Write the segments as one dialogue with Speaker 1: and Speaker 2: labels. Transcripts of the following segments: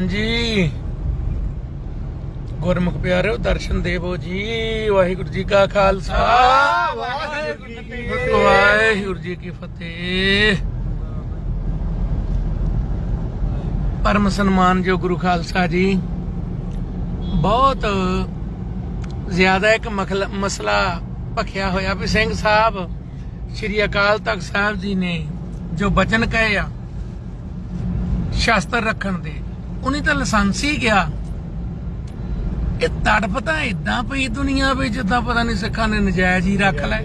Speaker 1: ਹਾਂਜੀ। ਗੁਰਮੁਖ ਪਿਆਰਿਓ ਦਰਸ਼ਨ ਦੇਵੋ ਜੀ। ਵਾਹਿਗੁਰੂ ਜੀ ਕਾ ਖਾਲਸਾ।
Speaker 2: ਵਾਹਿਗੁਰੂ ਜੀ ਕੀ ਫਤਿਹ।
Speaker 1: ਵਾਹਿਗੁਰੂ ਜੀ ਕੀ ਫਤਿਹ। ਪਰਮ ਸਨਮਾਨ ਜੋ ਗੁਰੂ ਖਾਲਸਾ ਜੀ ਬਹੁਤ ਜ਼ਿਆਦਾ ਇੱਕ ਮਸਲਾ ਭਖਿਆ ਹੋਇਆ ਵੀ ਸਿੰਘ ਸਾਹਿਬ ਸ਼੍ਰੀ ਅਕਾਲ ਤਖਤ ਸਾਹਿਬ ਜੀ ਨੇ ਜੋ ਬਚਨ ਕਹੇ ਆ ਸ਼ਾਸਤਰ ਰੱਖਣ ਦੇ। ਉਹਨੇ ਤਾਂ ਲਾਇਸੈਂਸ ਹੀ ਗਿਆ। ਇਹ ਤੜਫ ਤਾਂ ਇਦਾਂ ਪਈ ਦੁਨੀਆ ਵੀ, ਜਿੱਦਾਂ ਪਤਾ ਨਹੀਂ ਸਿੱਖਾਂ ਨੇ ਨਜਾਇਜ਼ ਹੀ ਰੱਖ ਲੈ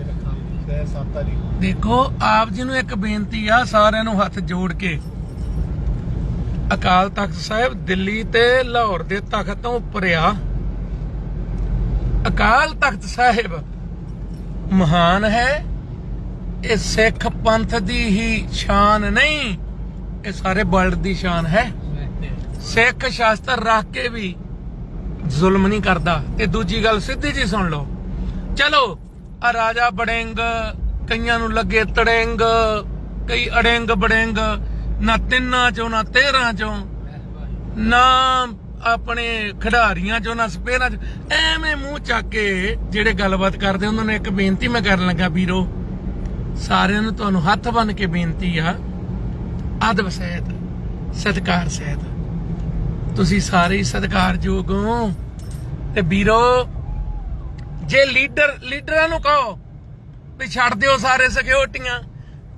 Speaker 1: ਦੇਖੋ, ਆਪ ਜੀ ਨੂੰ ਇੱਕ ਬੇਨਤੀ ਆ, ਸਾਰਿਆਂ ਨੂੰ ਹੱਥ ਜੋੜ ਕੇ। ਅਕਾਲ ਤਖਤ ਸਾਹਿਬ, ਦਿੱਲੀ ਤੇ ਲਾਹੌਰ ਦੇ ਤਖਤ ਤੋਂ ਉੱਪਰ ਆ। ਅਕਾਲ ਤਖਤ ਸਾਹਿਬ ਮਹਾਨ ਹੈ। ਇਹ ਸਿੱਖ ਪੰਥ ਦੀ ਹੀ ਸ਼ਾਨ ਨਹੀਂ, ਇਹ ਸਾਰੇ ਵਰਲਡ ਦੀ ਸ਼ਾਨ ਹੈ। ਸਿੱਖ ਸ਼ਾਸਤਰ ਰੱਖ ਕੇ ਵੀ ਜ਼ੁਲਮ ਨਹੀਂ ਕਰਦਾ। ਤੇ ਦੂਜੀ ਗੱਲ ਸਿੱਧੀ ਜੀ ਸੁਣ ਲਓ। ਚਲੋ, ਆ ਰਾਜਾ ਬੜਿੰਗ, ਕਈਆਂ ਨੂੰ ਲੱਗੇ ਤੜਿੰਗ, ਕਈ ਅੜਿੰਗ ਬੜਿੰਗ, ਨਾ ਤਿੰਨਾਂ ਚੋਂ, ਨਾ 13 ਚੋਂ, ਨਾ ਆਪਣੇ ਖਿਡਾਰੀਆਂ ਚੋਂ, ਨਾ ਸਪੇਰਾਂ ਚ। ਐਵੇਂ ਮੂੰਹ ਚੱਕ ਕੇ ਜਿਹੜੇ ਗੱਲਬਾਤ ਕਰਦੇ, ਉਹਨਾਂ ਨੇ ਇੱਕ ਬੇਨਤੀ ਮੈਂ ਕਰਨ ਲੱਗਾ, ਵੀਰੋ, ਸਾਰਿਆਂ ਨੂੰ ਤੁਹਾਨੂੰ ਹੱਥ ਬੰਨ ਕੇ ਬੇਨਤੀ ਆ ਅਦਬ ਸਹਿਤ ਸਤਿਕਾਰ ਸਹਿਤ। ਤੁਸੀਂ ਸਾਰੇ ਹੀ ਸਤਿਕਾਰਯੋਗ ਹੋ। ਤੇ ਵੀਰੋ, ਜੇ ਲੀਡਰ, ਲੀਡਰਾਂ ਨੂੰ ਕਹੋ ਵੀ ਛੱਡ ਦਿਓ ਸਾਰੇ ਸਿਕਿਉਰਟੀਆਂ,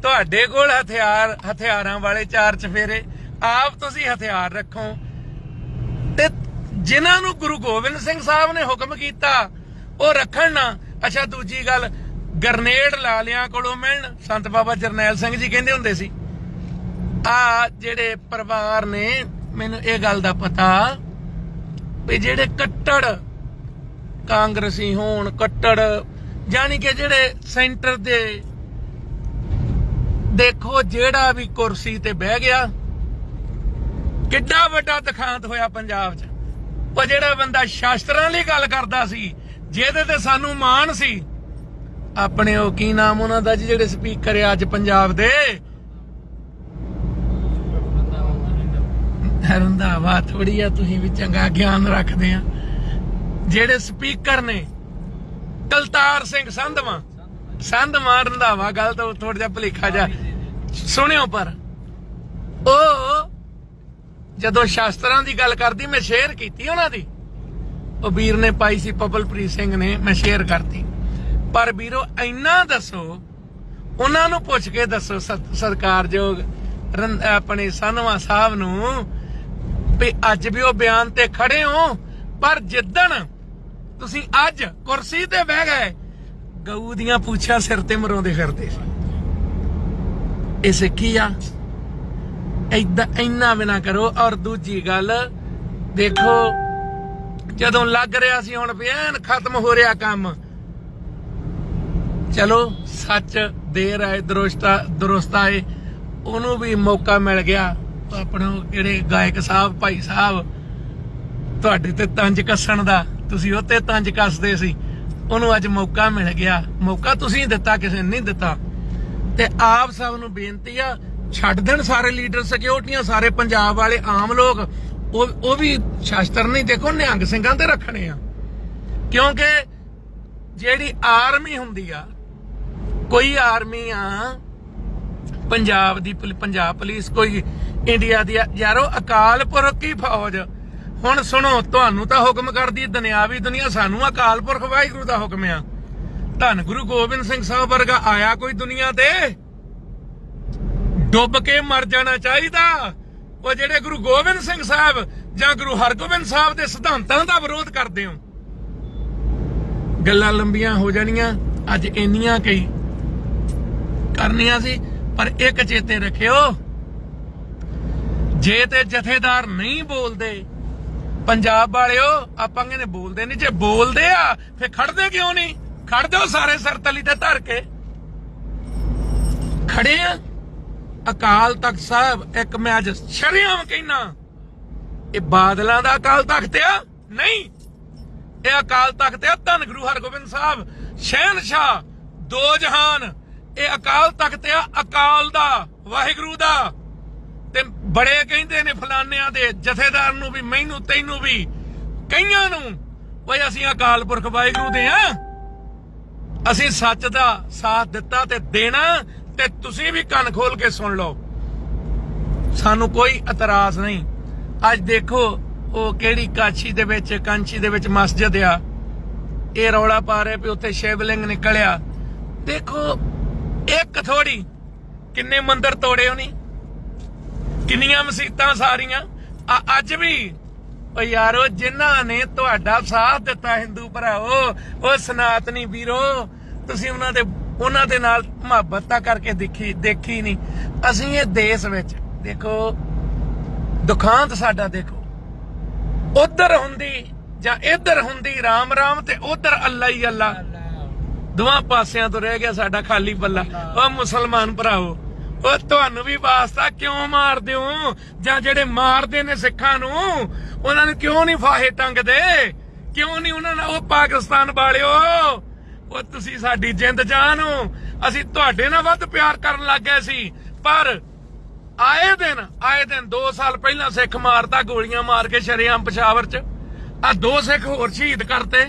Speaker 1: ਤੁਹਾਡੇ ਕੋਲ ਹਥਿਆਰ, ਹਥਿਆਰਾਂ ਵਾਲੇ ਚਾਰ ਚਫੇਰੇ, ਆਪ ਤੁਸੀਂ ਹਥਿਆਰ ਰੱਖੋ। ਤੇ ਜਿਨ੍ਹਾਂ ਨੂੰ ਗੁਰੂ ਗੋਬਿੰਦ ਸਿੰਘ ਸਾਹਿਬ ਨੇ ਹੁਕਮ ਕੀਤਾ, ਉਹ ਰੱਖਣ ਨਾ। ਅੱਛਾ, ਦੂਜੀ ਗੱਲ, ਗਰਨੇਡ ਲਾ ਲਿਆਂ ਕੋਲੋਂ ਮਿਲਣ। ਸੰਤ ਬਾਬਾ ਜਰਨੈਲ ਸਿੰਘ ਜੀ ਕਹਿੰਦੇ ਹੁੰਦੇ ਸੀ ਆ ਜਿਹੜੇ ਪਰਿਵਾਰ ਨੇ, ਮੈਨੂੰ ਇਹ ਗੱਲ ਦਾ ਪਤਾ ਵੀ ਜਿਹੜੇ ਕੱਟੜ ਕਾਂਗਰਸੀ ਹੋਣ, ਕੱਟੜ ਜਾਨੀ ਕਿ ਜਿਹੜੇ ਸੈਂਟਰ ਦੇ, ਦੇਖੋ ਜਿਹੜਾ ਵੀ ਕੁਰਸੀ ਤੇ ਬਹਿ ਗਿਆ, ਕਿੱਡਾ ਵੱਡਾ ਤਖਾਂਤ ਹੋਇਆ ਪੰਜਾਬ 'ਚ। ਉਹ ਜਿਹੜਾ ਬੰਦਾ ਸ਼ਾਸਤਰਾਂ ਲਈ ਗੱਲ ਕਰਦਾ ਸੀ, ਜਿਹਦੇ ਤੇ ਸਾਨੂੰ ਮਾਣ ਸੀ, ਆਪਣੇ ਉਹ ਕੀ ਨਾਮ ਉਹਨਾਂ ਦਾ ਜੀ ਜਿਹੜੇ ਸਪੀਕਰ ਅੱਜ ਪੰਜਾਬ ਦੇ? ਰੰਧਾਵਾ ਥੋੜੀ ਆ, ਤੁਸੀਂ ਵੀ ਚੰਗਾ ਗਿਆਨ ਰੱਖਦੇ ਆ। ਜਿਹੜੇ ਸਪੀਕਰ ਨੇ, ਕਲਤਾਰ ਸਿੰਘ ਸੰਧਵਾ ਸੰਧਵਾ ਰੰਧਾਵਾ ਗੱਲ ਤਾਂ ਥੋੜਾ ਜਿਹਾ ਭਲੇਖਾ ਜਾ ਸੁਣਿਓ ਪਰ, ਉਹ ਜਦੋਂ ਸ਼ਾਸਤਰਾਂ ਦੀ ਗੱਲ ਕਰਦੀ, ਮੈਂ ਸ਼ੇਅਰ ਕੀਤੀ ਉਹਨਾਂ ਦੀ। ਉਹ ਵੀਰ ਨੇ ਪਾਈ ਸੀ, ਪਪਲਪ੍ਰੀਤ ਸਿੰਘ ਨੇ, ਮੈਂ ਸ਼ੇਅਰ ਕਰਤੀ। ਪਰ ਵੀਰੋ, ਇੰਨਾ ਦੱਸੋ, ਉਹਨਾਂ ਨੂੰ ਪੁੱਛ ਕੇ ਦੱਸੋ ਸਤ- ਸਤਿਕਾਰਯੋਗ ਆਪਣੇ ਸੰਧਵਾ ਸਾਹਿਬ ਨੂੰ ਵੀ ਅੱਜ ਵੀ ਉਹ ਬਿਆਨ ਤੇ ਖੜੇ ਹੋ, ਪਰ ਜਿੱਦਣ ਤੁਸੀਂ ਅੱਜ ਕੁਰਸੀ ਤੇ ਬਹਿ ਗਏ, ਗਊ ਦੀਆਂ ਪੂਛਾਂ ਸਿਰ ਤੇ ਮਰੋਂਦੇ ਫਿਰਦੇ ਸੀ। ਇਹ ਸਿੱਖੀ ਆ? ਏਦਾਂ ਇੰਨਾ ਵੀ ਨਾ ਕਰੋ। ਔਰ ਦੂਜੀ ਗੱਲ, ਦੇਖੋ, ਜਦੋਂ ਲੱਗ ਰਿਹਾ ਸੀ ਹੁਣ ਬਿਆਨ ਖਤਮ ਹੋ ਰਿਹਾ ਕੰਮ। ਚਲੋ, ਸੱਚ ਦੇਰ ਆਏ ਦਰੁਸਤਾ ਦਰੁਸਤ ਆਏ ਉਹਨੂੰ ਵੀ ਮੌਕਾ ਮਿਲ ਗਿਆ। ਆਪਣਾ ਜਿਹੜੇ ਗਾਇਕ ਸਾਹਿਬ, ਭਾਈ ਸਾਹਿਬ, ਤੁਹਾਡੇ ਤੇ ਤੰਜ ਕੱਸਣ ਦਾ, ਤੁਸੀਂ ਉਹ ਤੇ ਤੰਜ ਕੱਸਦੇ ਸੀ। ਉਹਨੂੰ ਅੱਜ ਮੌਕਾ ਮਿਲ ਗਿਆ। ਮੌਕਾ ਤੁਸੀਂ ਦਿੱਤਾ, ਕਿਸੇ ਨੇ ਨਹੀਂ ਦਿੱਤਾ। ਤੇ ਆਪ ਸਭ ਨੂੰ ਬੇਨਤੀ ਆ, ਛੱਡ ਦੇਣ ਸਾਰੇ ਲੀਡਰ, ਸਿਕਿਉਰਟੀਆਂ, ਸਾਰੇ ਪੰਜਾਬ ਵਾਲੇ ਆਮ ਲੋਕ। ਉਹ ਉਹ ਵੀ ਸ਼ਾਸਤਰ ਨਹੀਂ, ਦੇਖੋ ਨਿਹੰਗ ਸਿੰਘਾਂ ਤੇ ਰੱਖਣੇ ਆ। ਕਿਉਂਕਿ ਜਿਹੜੀ ਆਰਮੀ ਹੁੰਦੀ ਆ, ਕੋਈ ਆਰਮੀ ਆ, ਪੰਜਾਬ ਦੀ ਪੰਜਾਬ ਪੁਲਿਸ, ਕੋਈ ਇੰਡੀਆ ਦੀ ਆ। ਯਾਰੋ, ਅਕਾਲ ਪੁਰਖ ਕੀ ਫੌਜ? ਹੁਣ ਸੁਣੋ, ਤੁਹਾਨੂੰ ਤਾਂ ਹੁਕਮ ਕਰਦੀ ਦੁਨਿਆਵੀ ਦੁਨੀਆ ਸਾਨੂੰ ਅਕਾਲ ਪੁਰਖ ਵਾਹਿਗੁਰੂ ਦਾ ਹੁਕਮ ਆ। ਧੰਨ ਗੁਰੂ ਗੋਬਿੰਦ ਸਿੰਘ ਸਾਹਿਬ ਵਰਗਾ ਆਇਆ ਕੋਈ ਦੁਨੀਆ ਤੇ? ਡੁੱਬ ਕੇ ਮਰ ਜਾਣਾ ਚਾਹੀਦਾ। ਉਹ ਜਿਹੜੇ ਗੁਰੂ ਗੋਬਿੰਦ ਸਿੰਘ ਸਾਹਿਬ ਜਾਂ ਗੁਰੂ ਹਰਗੋਬਿੰਦ ਸਾਹਿਬ ਦੇ ਸਿਧਾਂਤਾਂ ਦਾ ਵਿਰੋਧ ਕਰਦੇ ਹੋ। ਗੱਲਾਂ ਲੰਬੀਆਂ ਹੋ ਜਾਣੀਆਂ, ਅੱਜ ਇੰਨੀਆਂ ਕਈ ਕਰਨੀਆਂ ਸੀ, ਪਰ ਇੱਕ ਚੇਤੇ ਰੱਖਿਓ ਜੇ ਤੇ ਜਥੇਦਾਰ ਨਹੀਂ ਬੋਲਦੇ, ਪੰਜਾਬ ਵਾਲਿਓ, ਆਪਾਂ ਕਹਿੰਦੇ ਬੋਲਦੇ ਨਹੀਂ, ਜੇ ਬੋਲਦੇ ਆ ਫੇ ਖੜਦੇ ਕਿਉਂ ਨਹੀਂ? ਖੜ ਜਾਓ ਸਾਰੇ ਸਿਰ ਤੇ ਧਰ ਕੇ। ਖੜੇ ਆ? ਅਕਾਲ ਤਖਤ ਸਾਹਿਬ, ਇੱਕ ਮੈਂ ਅੱਜ ਸ਼ਰਿਆਮ ਕਹਿਣਾ ਇਹ ਬਾਦਲਾਂ ਦਾ ਅਕਾਲ ਤਖਤ ਆ? ਨਹੀਂ। ਇਹ ਅਕਾਲ ਤਖਤ ਆ, ਧੰਨ ਗੁਰੂ ਹਰਗੋਬਿੰਦ ਸਾਹਿਬ ਸ਼ਹਿਨशाह ਦੋ ਜਹਾਨ। ਇਹ ਅਕਾਲ ਤਖਤ ਆ, ਅਕਾਲ ਦਾ, ਵਾਹਿਗੁਰੂ ਦਾ। ਬੜੇ ਕਹਿੰਦੇ ਨੇ ਫਲਾਨਿਆਂ ਦੇ ਜਥੇਦਾਰ ਨੂੰ ਵੀ, ਮੈਨੂੰ, ਤੈਨੂੰ ਵੀ, ਕਈਆਂ ਨੂੰ। ਓਏ, ਅਸੀਂ ਅਕਾਲ ਪੁਰਖ ਵਾਹਿਗੁਰੂ ਦੇ ਆ। ਅਸੀਂ ਸੱਚ ਦਾ ਸਾਥ ਦਿੱਤਾ ਤੇ ਦੇਣਾ ਤੇ ਤੁਸੀਂ ਵੀ ਕੰਨ ਖੋਲ ਕੇ ਸੁਣ ਲਓ। ਸਾਨੂੰ ਕੋਈ ਇਤਰਾਜ਼ ਨਹੀਂ। ਅੱਜ ਦੇਖੋ, ਉਹ ਕਿਹੜੀ ਕਾਛੀ ਦੇ ਵਿੱਚ ਕਾਂਚੀ ਦੇ ਵਿੱਚ ਮਸਜਿਦ ਆ। ਇਹ ਰੌਲਾ ਪਾ ਰਿਹਾ ਵੀ ਉੱਥੇ ਸ਼ਿਵਲਿੰਗ ਨਿਕਲਿਆ। ਦੇਖੋ, ਇੱਕ ਥੋੜੀ ਕਿੰਨੇ ਮੰਦਰ ਤੋੜੇ ਉਹਨੇ। ਕਿੰਨੀਆਂ ਮਸਜਿਦਾਂ ਸਾਰੀਆਂ? ਆ ਅੱਜ ਵੀ ਓ ਯਾਰੋ ਜਿਨ੍ਹਾਂ ਨੇ ਤੁਹਾਡਾ ਸਾਥ ਦਿੱਤਾ ਹਿੰਦੂ ਭਰਾਓ ਉਹ ਸਨਾਤਨੀ ਵੀਰੋ ਤੁਸੀਂ ਉਹਨਾਂ ਦੇ ਉਹਨਾਂ ਦੇ ਨਾਲ ਮੁਹੱਬਤ ਤਾਂ ਕਰਕੇ ਦੇਖੀ ਦੇਖੀ ਨਹੀਂ ਅਸੀਂ ਇਹ ਦੇਸ਼ ਵਿੱਚ ਦੇਖੋ ਦੁਖਾਂਤ ਸਾਡਾ ਦੇਖੋ। ਉਧਰ ਹੁੰਦੀ ਜਾਂ ਇੱਧਰ ਹੁੰਦੀ ਰਾਮ ਰਾਮ ਤੇ ਉਧਰ ਅੱਲਾ ਹੀ ਅੱਲਾ। ਦੋਵਾਂ ਪਾਸਿਆਂ ਤੋਂ ਰਹਿ ਗਿਆ ਸਾਡਾ ਖਾਲੀ ਬੱਲਾ ਉਹ ਮੁਸਲਮਾਨ ਭਰਾਓ ਉਹ ਤੁਹਾਨੂੰ ਵੀ ਵਾਸਤਾ ਕਿਉਂ ਮਾਰਦੇ ਹੋ? ਜਾਂ ਜਿਹੜੇ ਮਾਰਦੇ ਨੇ ਸਿੱਖਾਂ ਨੂੰ, ਉਹਨਾਂ ਨੂੰ ਕਿਉਂ ਨਹੀਂ ਫਾਹੇ ਟੰਗਦੇ ਕਿਉਂ ਨਹੀਂ ਉਹਨਾਂ ਨਾਲ ਉਹ ਪਾਕਿਸਤਾਨ ਵਾਲਿਓ? ਉਹ ਤੁਸੀਂ ਸਾਡੀ ਜਿੰਦ ਜਾਨ ਹੋ। ਅਸੀਂ ਤੁਹਾਡੇ ਨਾਲ ਵੱਧ ਪਿਆਰ ਕਰਨ ਲੱਗ ਗਏ ਸੀ। ਪਰ ਆਏ ਦਿਨ ਆਏ ਦਿਨ 2 ਸਾਲ ਪਹਿਲਾਂ ਸਿੱਖ ਮਾਰਤਾ ਗੋਲੀਆਂ ਮਾਰ ਕੇ ਸ਼ਰੇਆਮ ਪਸ਼ਾਵਰ ਚ। ਆ ਦੋ ਸਿੱਖ ਹੋਰ ਸ਼ਹੀਦ ਕਰਤੇ।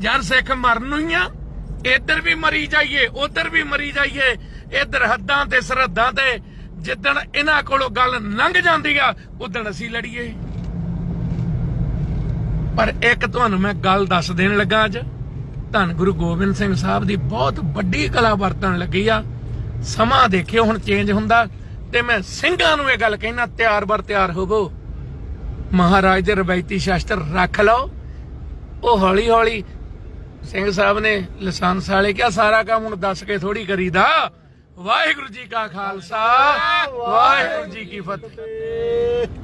Speaker 1: ਯਾਰ ਸਿੱਖ ਮਰਨ ਨੂੰ ਹੀ ਆ। ਇੱਧਰ ਵੀ ਮਰੀ ਜਾਈਏ, ਉੱਧਰ ਵੀ ਮਰੀ ਜਾਈਏ, ਇੱਧਰ ਹੱਦਾਂ ਤੇ ਸਰਹੱਦਾਂ ਤੇ ਜਿੱਦਣ ਇਹਨਾਂ ਕੋਲੋਂ ਗੱਲ ਲੰਘ ਜਾਂਦੀ ਆ, ਉਦਣ ਅਸੀਂ ਲੜੀਏ। ਪਰ ਇੱਕ ਤੁਹਾਨੂੰ ਮੈਂ ਗੱਲ ਦੱਸ ਦੇਣ ਲੱਗਾ ਅੱਜ, ਧੰਨ ਗੁਰੂ ਗੋਬਿੰਦ ਸਿੰਘ ਸਾਹਿਬ ਦੀ ਬਹੁਤ ਵੱਡੀ ਕਲਾ ਵਰਤਣ ਲੱਗੀ ਆ। ਸਮਾਂ ਦੇਖਿਓ ਹੁਣ ਚੇਂਜ ਹੁੰਦਾ, ਤੇ ਮੈਂ ਸਿੰਘਾਂ ਨੂੰ ਇਹ ਗੱਲ ਕਹਿਣਾ, ਤਿਆਰ ਬਰ ਤਿਆਰ ਹੋਵੋ। ਮਹਾਰਾਜ ਦੇ ਰਵਾਇਤੀ ਸ਼ਾਸਤਰ ਰੱਖ ਲਓ, ਉਹ ਹੌਲੀ ਹੌਲੀ ਸਿੰਘ ਸਾਹਿਬ ਨੇ ਲਾਇਸੈਂਸ ਵਾਲੇ ਕਿਹਾ, ਸਾਰਾ ਕੰਮ ਹੁਣ ਦੱਸ ਕੇ ਥੋੜੀ ਕਰੀਦਾ। ਵਾਹਿਗੁਰੂ ਜੀ ਕਾ ਖਾਲਸਾ, ਵਾਹਿਗੁਰੂ ਜੀ ਕੀ ਫਤਿਹ।